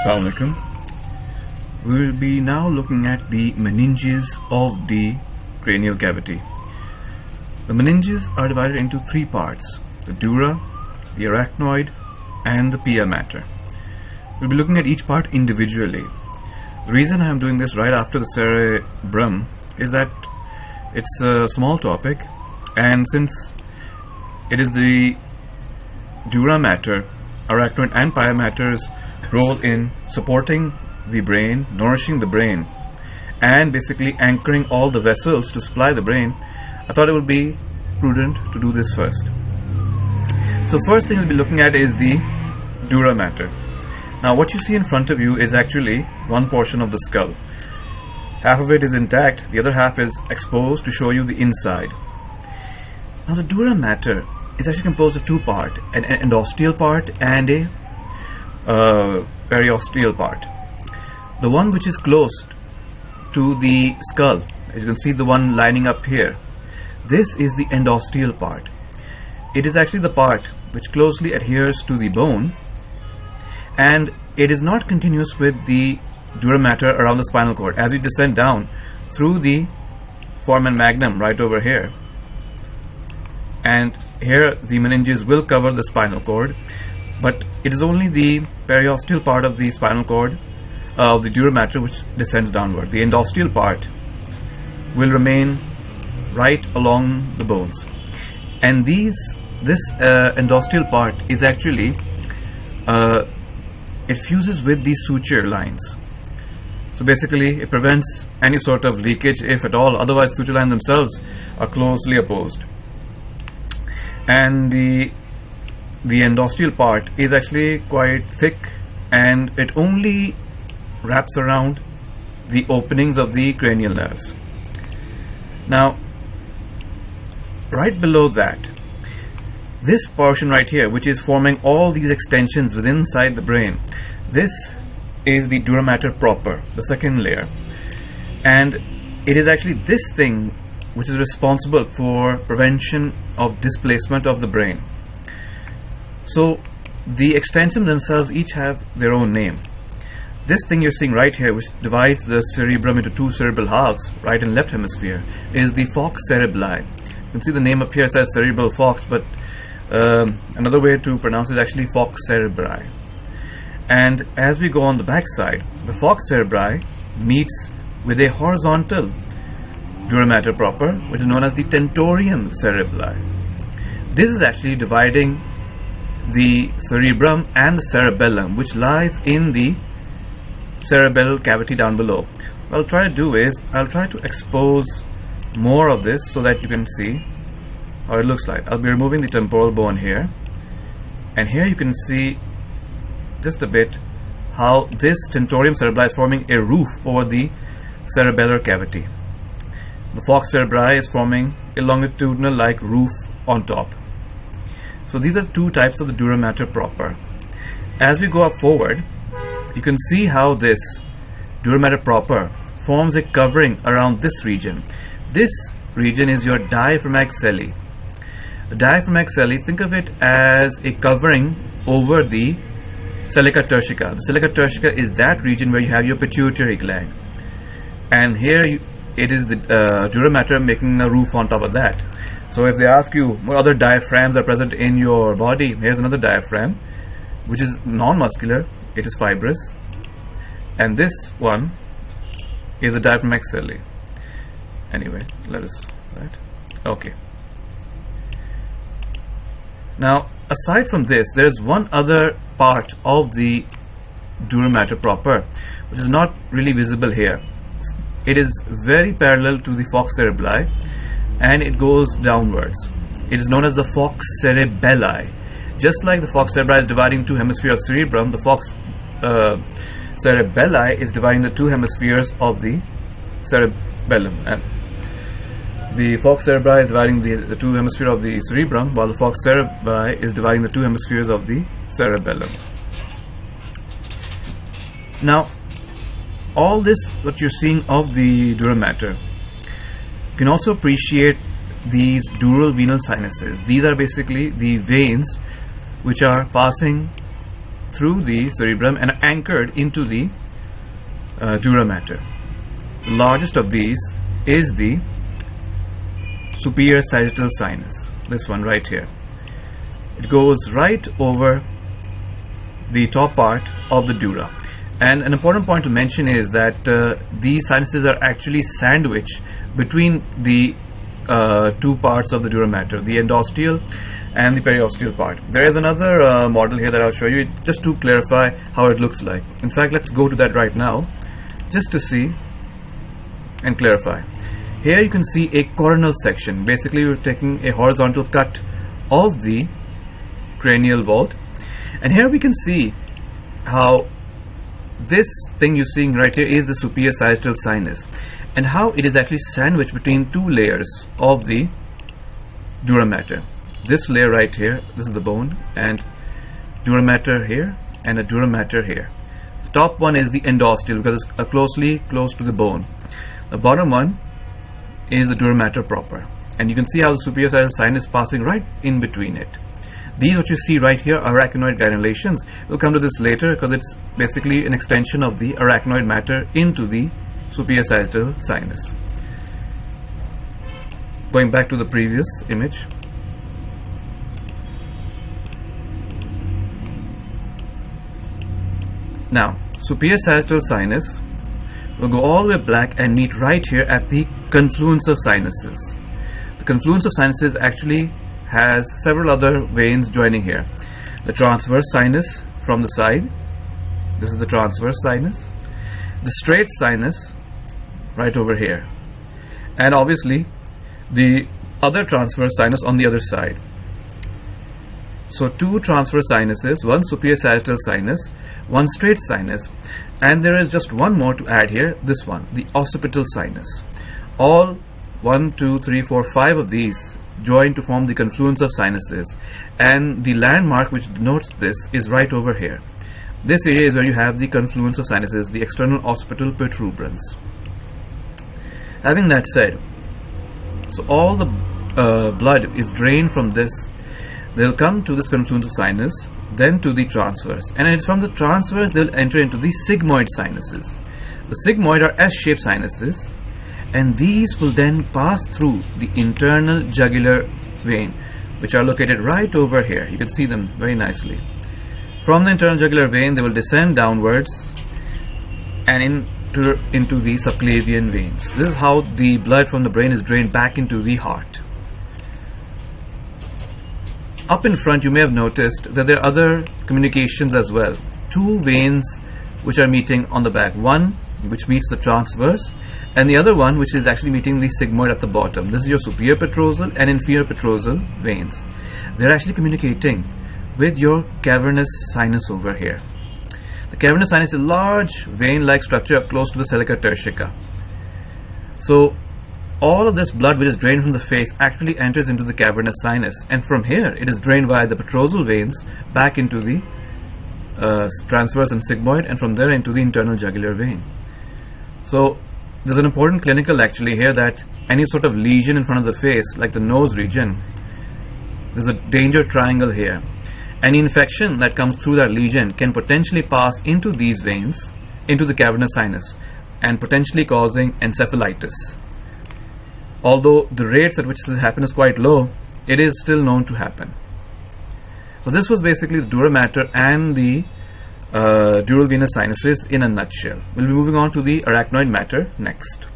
Assalamu alaikum. We will be now looking at the meninges of the cranial cavity. The meninges are divided into three parts, the dura, the arachnoid and the pia mater. We'll be looking at each part individually. The reason I'm doing this right after the cerebrum is that it's a small topic and since it is the dura mater, arachnoid and pia mater's role in supporting the brain, nourishing the brain, and basically anchoring all the vessels to supply the brain, I thought it would be prudent to do this first. So first thing we'll be looking at is the dura mater. Now what you see in front of you is actually one portion of the skull. Half of it is intact, the other half is exposed to show you the inside. Now the dura mater is actually composed of two parts, an endosteal part and a uh, periosteal part. The one which is close to the skull, as you can see the one lining up here, this is the endosteal part. It is actually the part which closely adheres to the bone and it is not continuous with the dura mater around the spinal cord. As we descend down through the foramen magnum right over here and here the meninges will cover the spinal cord but it is only the periosteal part of the spinal cord uh, of the dura mater which descends downward. The endosteal part will remain right along the bones. And these this uh, endosteal part is actually uh, it fuses with these suture lines. So basically it prevents any sort of leakage if at all. Otherwise suture lines themselves are closely opposed. And the the endosteal part is actually quite thick and it only wraps around the openings of the cranial nerves. Now, right below that, this portion right here, which is forming all these extensions within inside the brain, this is the dura mater proper, the second layer. And it is actually this thing which is responsible for prevention of displacement of the brain. So the extensions themselves each have their own name. This thing you're seeing right here, which divides the cerebrum into two cerebral halves, right and left hemisphere, is the falx cerebri. You can see the name up here says cerebral falx, but um, another way to pronounce it is actually falx cerebri. And as we go on the back side, the falx cerebri meets with a horizontal dura mater proper, which is known as the tentorium cerebri. This is actually dividing the cerebrum and the cerebellum which lies in the cerebral cavity down below. What I'll try to do is I'll try to expose more of this so that you can see how it looks like. I'll be removing the temporal bone here and here you can see just a bit how this tentorium cerebri is forming a roof over the cerebellar cavity. The falx cerebri is forming a longitudinal like roof on top. So these are two types of the dura mater proper. As we go up forward, you can see how this dura mater proper forms a covering around this region. This region is your diaphragmatic sella. The diaphragmatic sella, think of it as a covering over the sella turcica. The sella turcica is that region where you have your pituitary gland. And here you, it is the uh, dura mater making a roof on top of that. So if they ask you what other diaphragms are present in your body, here's another diaphragm, which is non-muscular, it is fibrous, and this one is a diaphragma sellae. Anyway, let us right. Okay. Now, aside from this, there is one other part of the dura mater proper, which is not really visible here. It is very parallel to the falx cerebri and it goes downwards. It is known as the falx cerebelli. Just like the falx cerebri is dividing two hemispheres of cerebrum, the falx uh, cerebelli is dividing the two hemispheres of the cerebellum. And the falx cerebri is dividing the, the two hemispheres of the cerebrum, while the falx cerebri is dividing the two hemispheres of the cerebellum. Now, all this what you're seeing of the dura mater can also appreciate these dural venous sinuses. These are basically the veins which are passing through the cerebrum and anchored into the uh, dura mater. The largest of these is the superior sagittal sinus, this one right here. It goes right over the top part of the dura. And an important point to mention is that uh, these sinuses are actually sandwiched between the uh, two parts of the dura mater, the endosteal and the periosteal part. There is another uh, model here that I'll show you just to clarify how it looks like. In fact, let's go to that right now just to see and clarify. Here you can see a coronal section. Basically, we're taking a horizontal cut of the cranial vault. And here we can see how this thing you're seeing right here is the superior sagittal sinus and how it is actually sandwiched between two layers of the dura mater. This layer right here, this is the bone and dura mater here and a dura mater here. The top one is the endosteal because it's closely close to the bone. The bottom one is the dura mater proper and you can see how the superior sagittal sinus passing right in between it. These what you see right here are arachnoid granulations. We'll come to this later because it's basically an extension of the arachnoid mater into the superior sagittal sinus. Going back to the previous image. Now, superior sagittal sinus will go all the way black and meet right here at the confluence of sinuses. The confluence of sinuses actually has several other veins joining here. The transverse sinus from the side, this is the transverse sinus, the straight sinus right over here, and obviously the other transverse sinus on the other side. So two transverse sinuses, one superior sagittal sinus, one straight sinus, and there is just one more to add here, this one, the occipital sinus. All one, two, three, four, five of these join to form the confluence of sinuses and the landmark which denotes this is right over here. This area is where you have the confluence of sinuses, the external occipital protuberance. Having that said, so all the uh, blood is drained from this, they'll come to this confluence of sinus, then to the transverse, and it's from the transverse they'll enter into the sigmoid sinuses. The sigmoid are S-shaped sinuses and these will then pass through the internal jugular vein which are located right over here. You can see them very nicely. From the internal jugular vein they will descend downwards and into, into the subclavian veins. This is how the blood from the brain is drained back into the heart. Up in front you may have noticed that there are other communications as well. Two veins which are meeting on the back. One which meets the transverse and the other one which is actually meeting the sigmoid at the bottom. This is your superior petrosal and inferior petrosal veins. They're actually communicating with your cavernous sinus over here. The cavernous sinus is a large vein-like structure up close to the sella turcica. So all of this blood which is drained from the face actually enters into the cavernous sinus and from here it is drained via the petrosal veins back into the uh, transverse and sigmoid and from there into the internal jugular vein. So there's an important clinical actually here that any sort of lesion in front of the face, like the nose region, there's a danger triangle here. Any infection that comes through that lesion can potentially pass into these veins, into the cavernous sinus, and potentially causing encephalitis. Although the rates at which this happens is quite low, it is still known to happen. So this was basically the dura mater and the uh, dural venous sinuses in a nutshell. We'll be moving on to the arachnoid mater next.